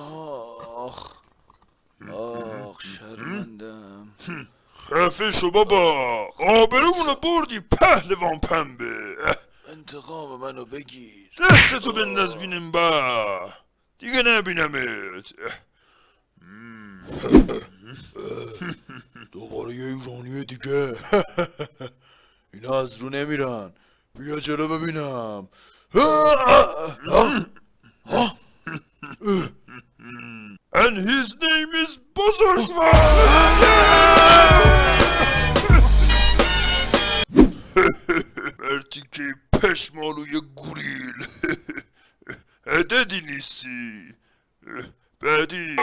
آخ آخ شرمندم خفه شو بابا. آبرومونو بردی پهلوان پنبه. انتقام منو بگیر. دستتو بنداز بینم با. دیگه نبینمت. دوباره یه ایرانی دیگه. اینا از رو نمیرن. بیا چرا ببینم. Sen hüzneyimiz bozuk var. Ertiki peşmalıya guril. Ededin isi. Bedi.